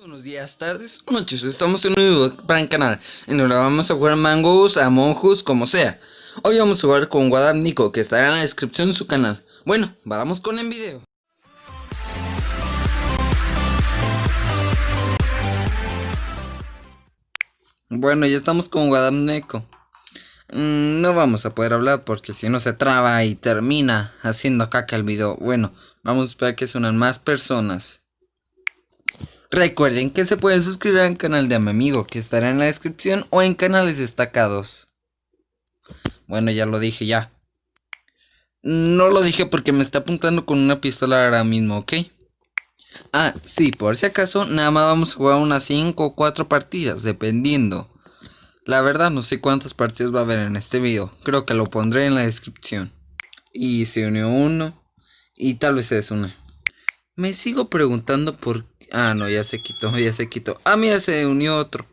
Buenos días, tardes o noches, estamos en un nuevo el canal En donde vamos a jugar Mangos, Among Us, como sea. Hoy vamos a jugar con Wadab Nico, que estará en la descripción de su canal. Bueno, vamos con el video. Bueno, ya estamos con Wadab Nico. Mm, No vamos a poder hablar porque si no se traba y termina haciendo caca el video. Bueno, vamos a esperar que suenan más personas Recuerden que se pueden suscribir al canal de mi amigo que estará en la descripción o en canales destacados. Bueno, ya lo dije ya. No lo dije porque me está apuntando con una pistola ahora mismo, ¿ok? Ah, sí, por si acaso, nada más vamos a jugar unas 5 o 4 partidas, dependiendo. La verdad no sé cuántas partidas va a haber en este video, creo que lo pondré en la descripción. Y se unió uno, y tal vez se desune. Me sigo preguntando por Ah, no, ya se quitó, ya se quitó. Ah, mira, se unió otro.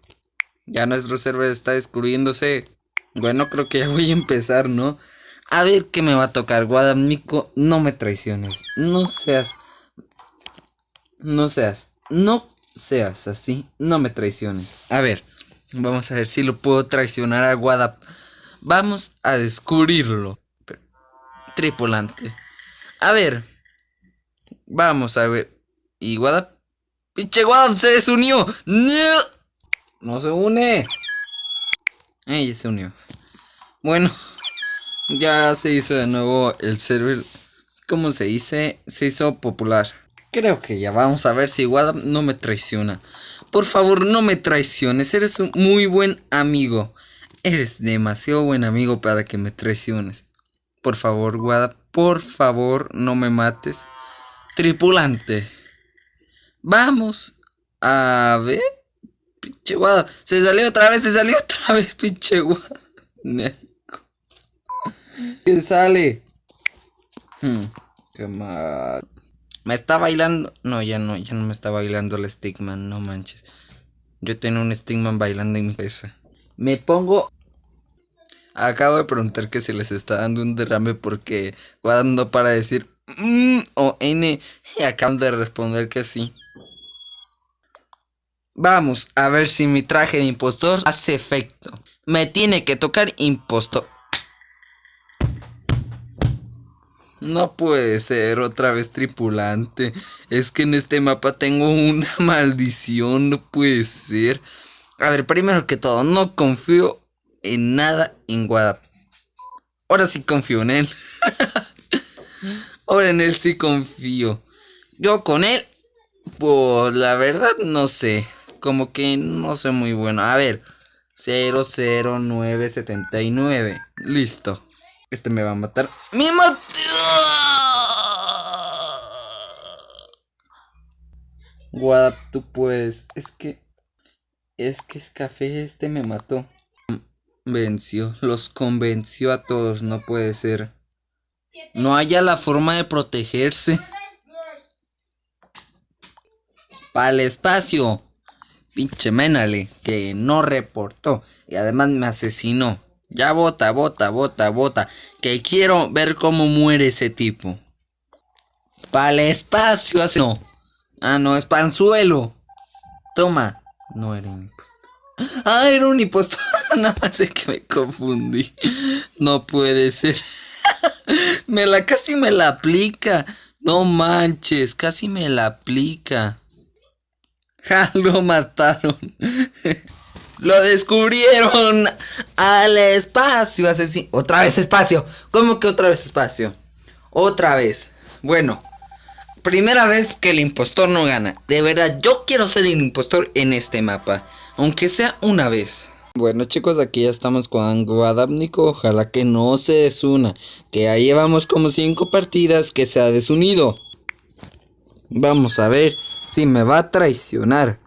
Ya nuestro server está descubriéndose. Bueno, creo que ya voy a empezar, ¿no? A ver qué me va a tocar. Guadamico, no me traiciones. No seas... No seas... No seas así. No me traiciones. A ver, vamos a ver si lo puedo traicionar a Guadap. Vamos a descubrirlo. Tripulante. A ver. Vamos a ver. Y Guadap ¡Pinche Guadam se desunió! ¡No! Se une. Ya se unió. Bueno, ya se hizo de nuevo el server. ¿Cómo se dice? Se hizo popular. Creo que ya vamos a ver si Wadam no me traiciona. Por favor, no me traiciones. Eres un muy buen amigo. Eres demasiado buen amigo para que me traiciones. Por favor, Wadam, por favor, no me mates. Tripulante. Vamos a ver. Pinche guada. Se salió otra vez, se salió otra vez, pinche guada. ¿Qué sale? Hmm, qué mal. Me está bailando. No, ya no, ya no me está bailando el Stigman, no manches. Yo tengo un Stigman bailando en mi pesa. Me pongo. Acabo de preguntar que si les está dando un derrame porque guardando para decir mm, o N y acaban de responder que sí. Vamos a ver si mi traje de impostor hace efecto. Me tiene que tocar impostor. No puede ser otra vez tripulante. Es que en este mapa tengo una maldición. No puede ser. A ver, primero que todo, no confío en nada en Guadap. Ahora sí confío en él. Ahora en él sí confío. Yo con él, pues la verdad no sé como que no sé muy bueno. A ver, 00979. Listo. Este me va a matar. ¡Me mató! What, tú puedes. Es que. Es que es café. Este me mató. Venció. Los convenció a todos. No puede ser. No haya la forma de protegerse. Para el espacio pinche Menale, que no reportó y además me asesinó. Ya bota, bota, bota, bota, que quiero ver cómo muere ese tipo. Para el espacio, hace no. Ah, no, es panzuelo. Toma. No era un impostor. Ah, era un impostor. Nada más es que me confundí. No puede ser. me la casi me la aplica. No manches, casi me la aplica. Ja, lo mataron. lo descubrieron al espacio. Otra vez espacio. ¿Cómo que otra vez espacio? Otra vez. Bueno, primera vez que el impostor no gana. De verdad, yo quiero ser el impostor en este mapa. Aunque sea una vez. Bueno chicos, aquí ya estamos con Guadabnico, ojalá que no se desuna, que ya llevamos como 5 partidas que se ha desunido. Vamos a ver si me va a traicionar.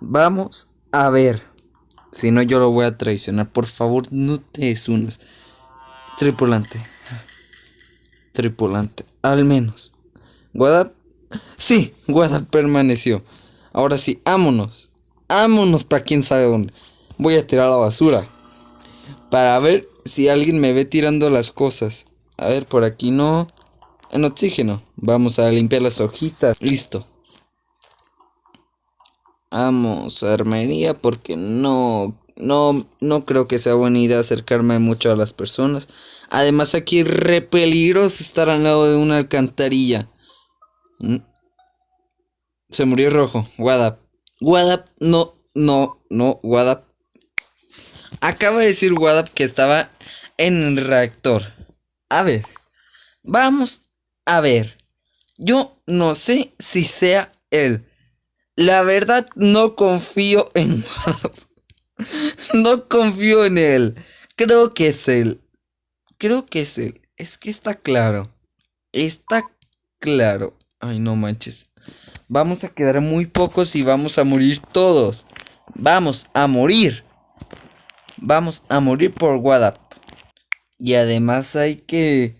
Vamos a ver. Si no, yo lo voy a traicionar. Por favor, no te desunas. Tripulante. Tripulante. Al menos. Guadap. Sí, Guadap permaneció. Ahora sí, vámonos. Vámonos para quién sabe dónde. Voy a tirar la basura. Para ver si alguien me ve tirando las cosas. A ver, por aquí no. En oxígeno. Vamos a limpiar las hojitas. Listo. Vamos a armería porque no, no, no creo que sea buena idea acercarme mucho a las personas. Además aquí es re peligroso estar al lado de una alcantarilla. Mm. Se murió rojo. Wadap. Wadap, no, no, no, Wadap. Acaba de decir Wadap que estaba en el reactor. A ver, vamos a ver. Yo no sé si sea él. La verdad no confío en. No confío en él. Creo que es él. Creo que es él. Es que está claro. Está claro. Ay, no manches. Vamos a quedar muy pocos y vamos a morir todos. Vamos a morir. Vamos a morir por WhatsApp. Y además hay que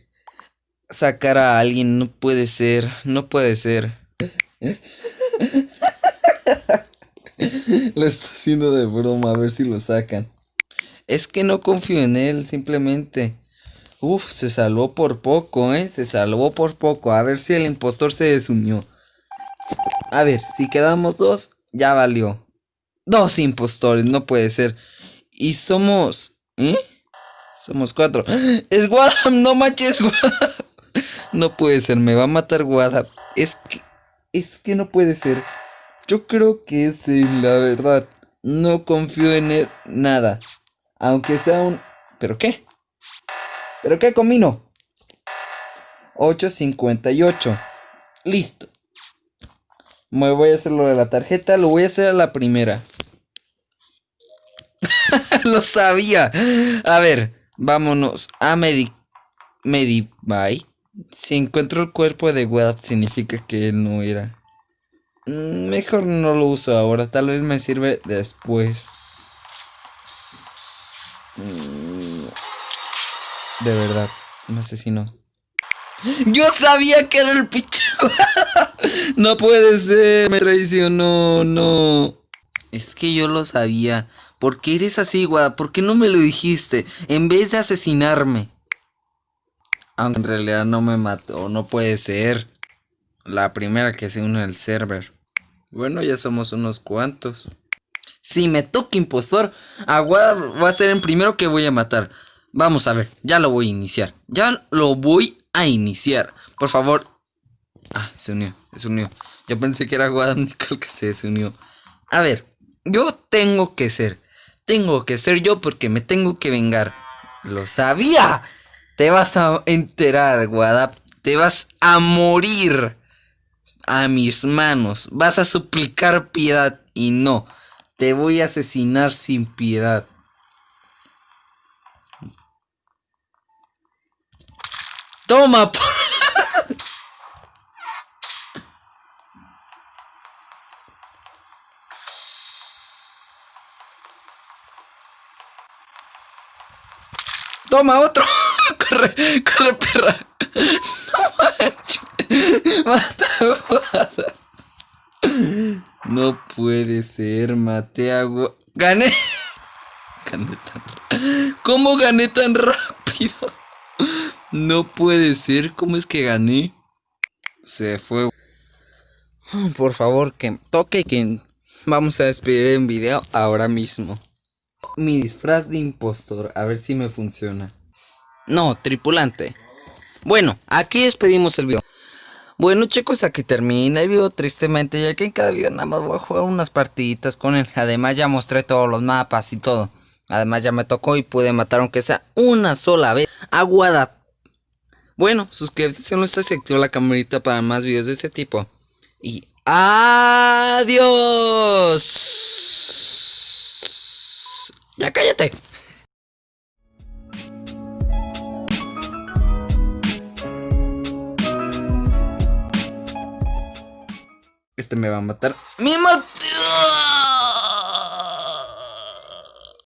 sacar a alguien. No puede ser. No puede ser. lo estoy haciendo de broma. A ver si lo sacan. Es que no confío en él. Simplemente. Uf, se salvó por poco, ¿eh? Se salvó por poco. A ver si el impostor se desunió. A ver, si quedamos dos, ya valió. Dos impostores, no puede ser. Y somos... ¿Eh? Somos cuatro. Es Wadam, no manches, Wadam. No puede ser, me va a matar Wadam. Es que... Es que no puede ser. Yo creo que es la verdad. No confío en él nada. Aunque sea un... ¿Pero qué? ¿Pero qué combino? 8.58. Listo. Me voy a hacer lo de la tarjeta. Lo voy a hacer a la primera. lo sabía. A ver, vámonos a Medi... Si encuentro el cuerpo de Web significa que no era. Mm, mejor no lo uso ahora. Tal vez me sirve después. Mm, de verdad, me asesinó. Yo sabía que era el picho. no puede ser, me traicionó, no. Es que yo lo sabía. ¿Por qué eres así, Guada? ¿Por qué no me lo dijiste? En vez de asesinarme. Aunque en realidad no me mató, no puede ser. La primera que se une al server. Bueno, ya somos unos cuantos. Si me toca impostor, Aguada va a ser el primero que voy a matar. Vamos a ver, ya lo voy a iniciar. Ya lo voy a iniciar. Por favor. Ah, se unió, se unió. Yo pensé que era Guadam Nicole que se unió. A ver, yo tengo que ser. Tengo que ser yo porque me tengo que vengar. Lo sabía. Te vas a enterar, Guadap. Te vas a morir a mis manos. Vas a suplicar piedad y no. Te voy a asesinar sin piedad. Toma. Toma otro. corre, corre, perra. Manches. Mata No puede ser, mate agua. Gané. Gané tan. ¿Cómo gané tan rápido? No puede ser, ¿cómo es que gané? Se fue. Por favor, que toque que vamos a despedir el video ahora mismo. Mi disfraz de impostor, a ver si me funciona. No, tripulante. Bueno, aquí despedimos el video. Bueno chicos, aquí termina el video tristemente, ya que en cada video nada más voy a jugar unas partiditas con él. Además ya mostré todos los mapas y todo. Además ya me tocó y pude matar aunque sea una sola vez Aguada bueno, suscríbete si no estás y activa la camarita para más videos de ese tipo. Y adiós. Ya cállate. Este me va a matar. ¡Me maté!